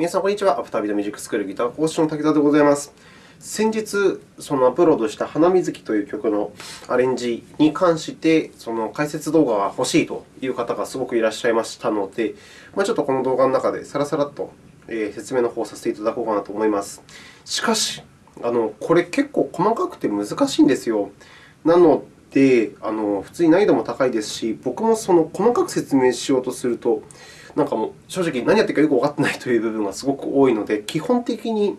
皆さん、こんにちは。アフタービートミュージックスクールギター講師の武田でございます。先日、そのアップロードした花水木という曲のアレンジに関して、その解説動画が欲しいという方がすごくいらっしゃいましたので、ま、ちょっとこの動画の中でさらさらっと説明の方をさせていただこうかなと思います。しかし、あのこれ結構細かくて難しいんですよ。なので、あの普通に難易度も高いですし、僕もその細かく説明しようとすると、なんかもう正直何やってるかよくわかってないという部分がすごく多いので、基本的に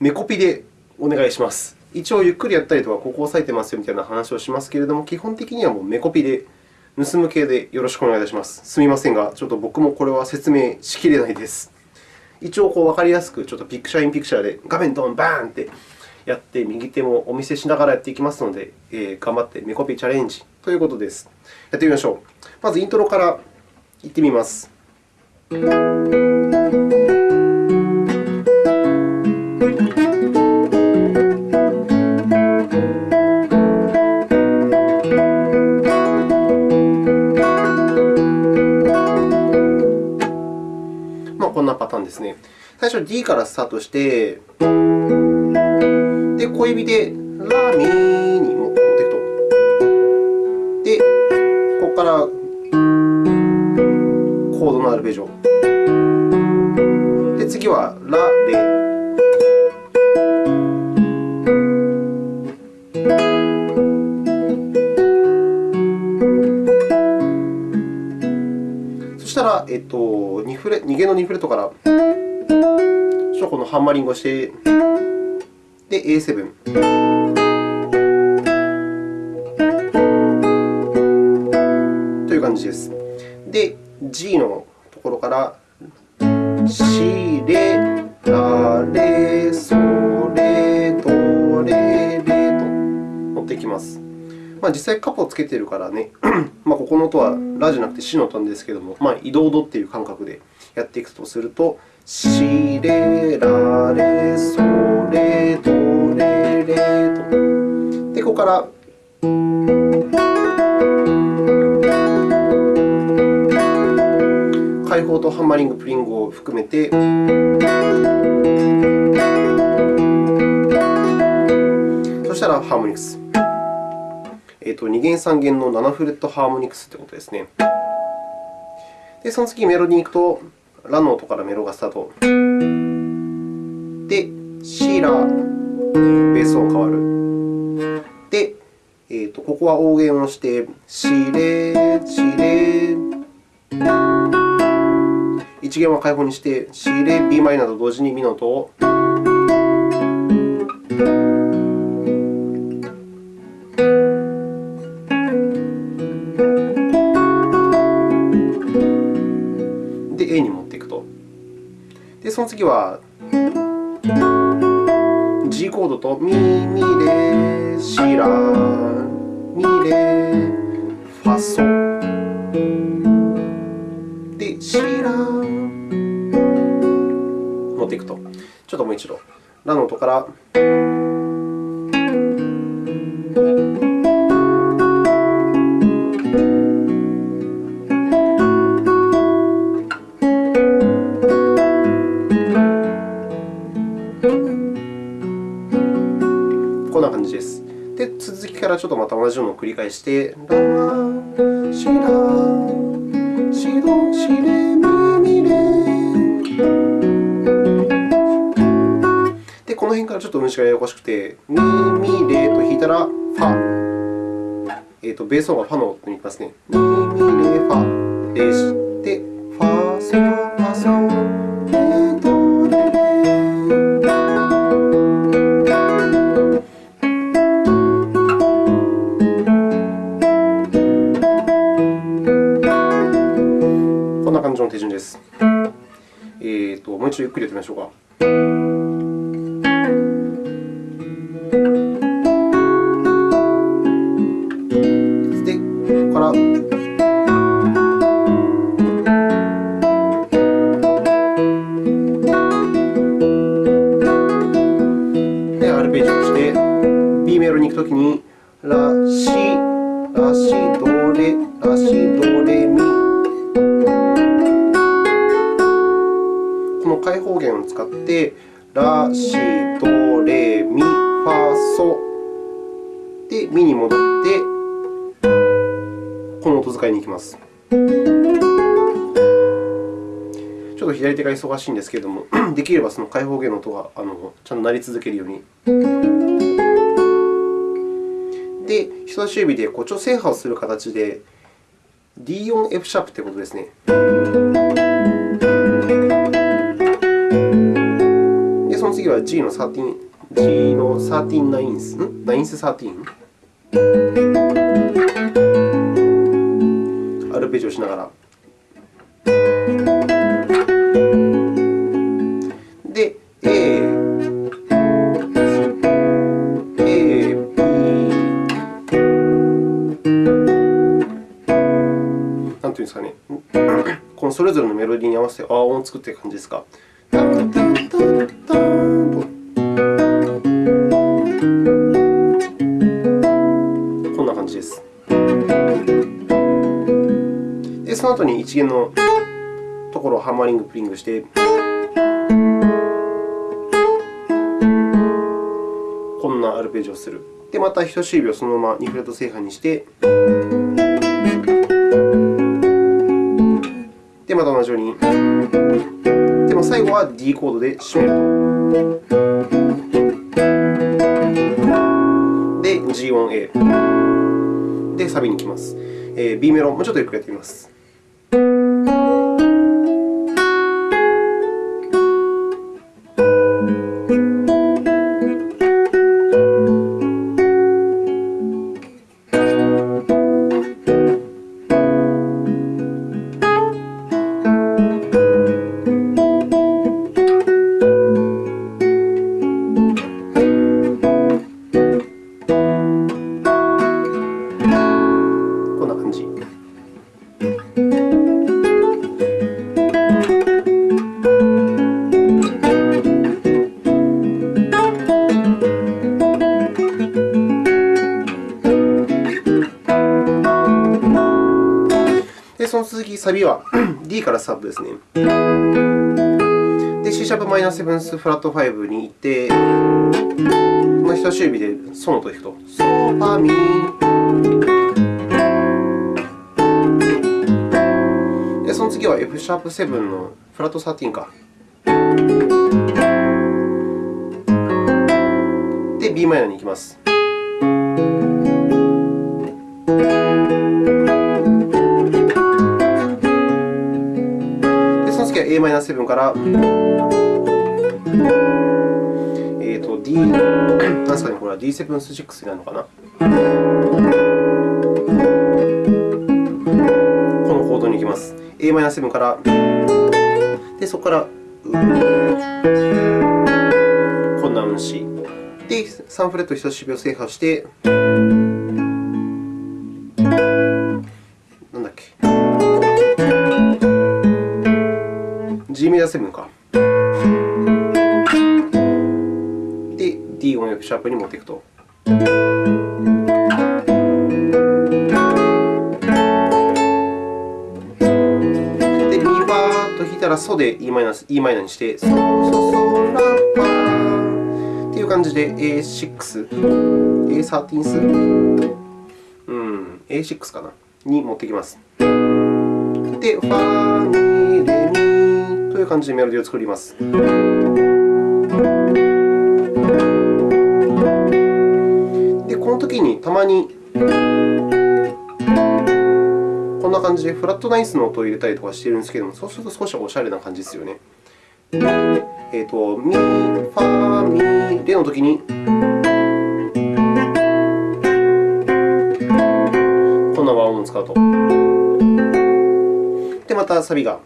メコピでお願いします。一応ゆっくりやったりとか、ここを押さえてますよみたいな話をしますけれども、基本的にはもうメコピで、盗む系でよろしくお願いいたします。すみませんが、ちょっと僕もこれは説明しきれないです。一応こう分かりやすく、ちょっとピクチャーインピクチャーで画面ドン、バーンってやって、右手もお見せしながらやっていきますので、えー、頑張ってメコピチャレンジということです。やってみましょう。まずイントロからいってみます。まあ、こんなパターンですね。最初 D からスタートして、で、小指でラ、ミに持っていくと。で、ここからコードのアルペジオ。で、次はラ、レ。そしたら、えっと、2, フレ2弦の2フレットから、そこのハンマリングをして、で、A7。という感じです。で、G のところから、シ、レ、ラ、レ、ソ、レ、ド、レ、レと持っていきます。まあ、実際、カポをつけているからね、まあ、ここの音はラじゃなくてシの音ですけれども、まあ、移動度という感覚でやっていくとすると、シ、レ、ラ、レ、ソ、レ、ド、レ、レと。で、ここから開放とハンマリング、プリングを含めて、そしたらハーモニクス。えーと、2弦、3弦の7フレットハーモニクスということですね。で、その次、メロディに行くと、ラの音からメロがスタート。で、シー、ラー、ベース音変わる。で、えーと、ここは大弦をして、シ、レ、シ、レ。1弦は開放にして、シ、レ、ビーマイナーと同時にミの音を。で、A に持っていくと。で、その次は G コードとミ、ミ、レ、シ、ラ、ミ、レ、ファ、ソ。ちょっともう一度。ラの音から。こんな感じです。で、続きからちょっとまた同じようなのを繰り返して、ラ、シ、ラ、シ、ド、シ、レ、辺からちょっと運指がややこしくて、ミ、ミ、レと弾いたら、ファ。えーと、ベース音がファの音に行きますね。ミ、ミ、レ、ファ。レ、で、ファ、ソ、ファ、ソー。こんな感じの。手順です。えーと、もう一度ゆっくりやってみましょうか。レ、ラ、シ、ド、レ、ミ。この開放弦を使って、ラ、シ、ド、レ、ミ、ファ、ソで、ミに戻って、この音使いに行きます。ちょっと左手が忙しいんですけれども、できればその開放弦の音があのちゃんと鳴り続けるように。で、人差し指でこう調整波をする形で D 音 F シャープということですね。で、その次は G の13、G の13ナインス、ん？ナインス13。アルペジオしながら。んですかね、このそれぞれのメロディーに合わせて和音を作っている感じですか。こんな感じです。で、その後に一弦のところをハンマリング、プリングして、こんなアルペジオをする。で、また人差し指をそのまま2フレット正反にして、で、また同じように。でも最後は D コードで締めると。で、G 音 A。で、サビに行きます。えー、B メロン、もうちょっとゆっくりやってみます。その続き、サビは D からサブですね。で、C シャープマイナーセブンスフラット5に行って、この人差し指でソの音を弾くと。ソ、ファ、ミ。で、その次は F シャープ7のフラット13か。で、b マイナーに行きます。A マイナー7から、えーと、D、なんですかね、これは D7 6になるのかな。このコードに行きます。a マイナー7から、で、そこから、こんな運指。で、3フレット人差し指を制覇して、G メジャー7か。で、D 音 F シャープに持っていくと。で、ミバーと弾いたらソで e マイナー E マイナにして、ソソソラファっていう感じで A6、A13 ス、うん、A6 かな？に持ってきます。で、ファ、ミ、レ、ミという感じでメロディーを作ります。で、この時にたまにこんな感じでフラットナイスの音を入れたりとかしているんですけれども、そうすると少しおしゃれな感じですよね。えーと、ミ、ファ、ミ、レの時に、こんな和音を使うと。で、またサビが。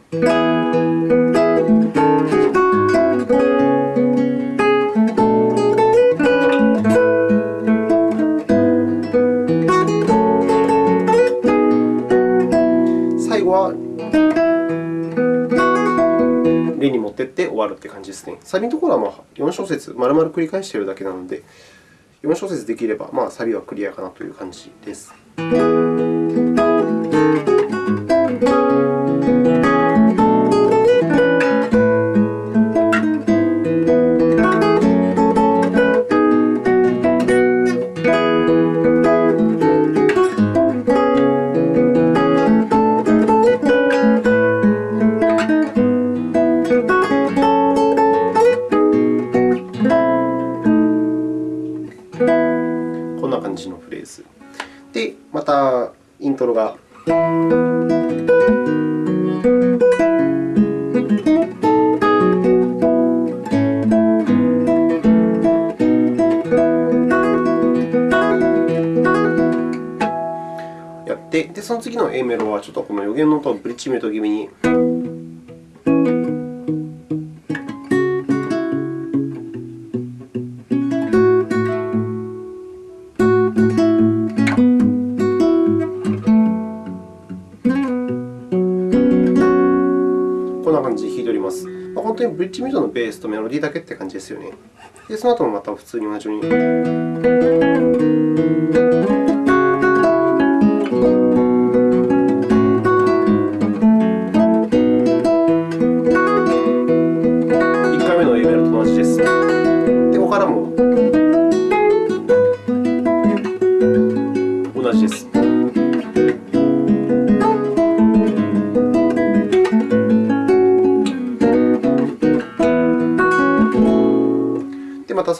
終わるという感じですね。サビのところはまあ4小節、丸々繰り返しているだけなので、4小節できれば、まあ、サビはクリアかなという感じです。こんな感じのフレーズ。で、またイントロが。やって、でその次の A メロはちょっとこの予言の音をブリッジメイト気味に。当にブリッジミドのベースとメロディーだけって感じですよね。で、その後もまた普通に同じように。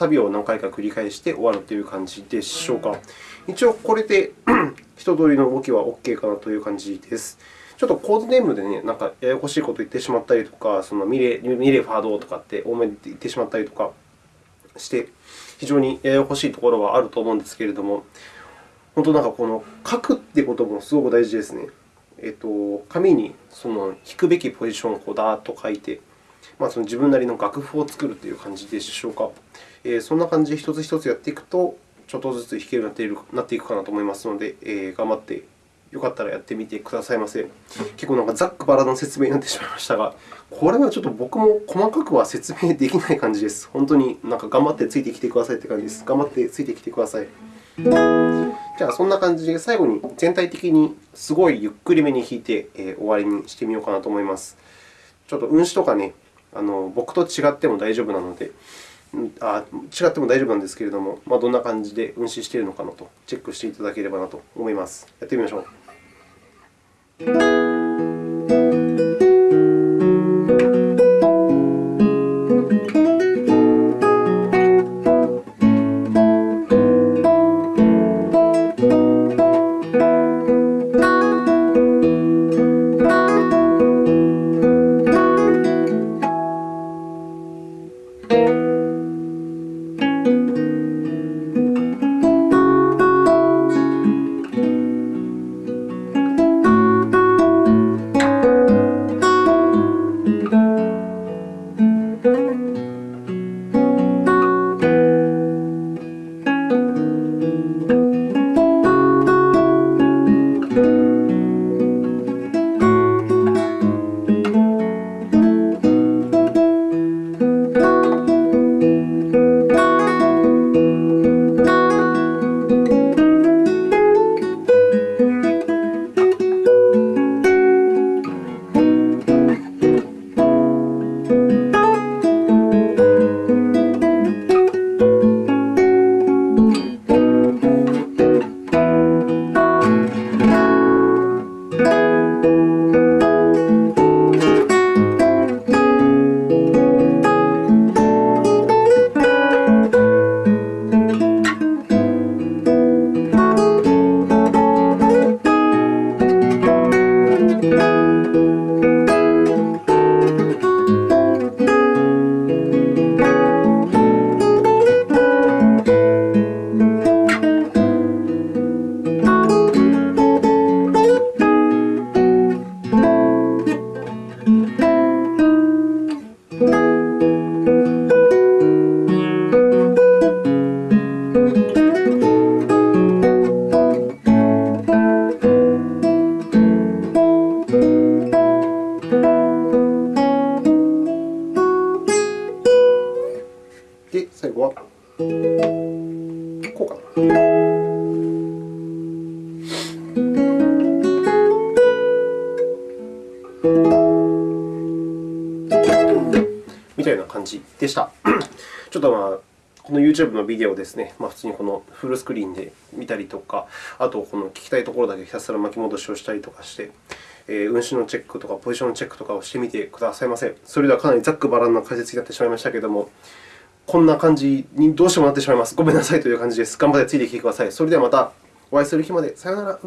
ビを何回か繰り返して終わるという感じでしょうか。一応、これで 一通りの動きは OK かなという感じです。ちょっとコードネームでね、なんかややこしいことを言ってしまったりとか、そのミレミレファードとかって多めに言ってしまったりとかして、非常にややこしいところはあると思うんですけれども、本当なんかこの書くってこともすごく大事ですね。えっと、紙にその弾くべきポジションをこうダーッと書いて、まあ、その自分なりの楽譜を作るという感じでしょうか。えー、そんな感じで一つ一つやっていくと、ちょっとずつ弾けるようになっていくかなと思いますので、えー、頑張ってよかったらやってみてくださいませ。結構なんかざっくばらの説明になってしまいましたが、これはちょっと僕も細かくは説明できない感じです。本当になんか頑張ってついてきてくださいという感じです。頑張ってついてきてください。じゃあ、そんな感じで最後に全体的にすごいゆっくりめに弾いて、えー、終わりにしてみようかなと思います。ちょっと運指とかね、あの僕と違っても大丈夫なので、あ違っても大丈夫なんですけれども、まあ、どんな感じで運指しているのかなとチェックしていただければなと思います。やってみましょう。で、最後はこうかな。みたいな感じでした。ちょっとまあ、この YouTube のビデオですね、まあ、普通にこのフルスクリーンで見たりとか、あとこの聞きたいところだけひたすら巻き戻しをしたりとかして、えー、運指のチェックとかポジションのチェックとかをしてみてくださいませ。それではかなりざっくばらんな解説になってしまいましたけれども、こんな感じにどうしてもなってしまいます。ごめんなさいという感じです。頑張ってついてきてください。それではまたお会いする日まで。さようなら。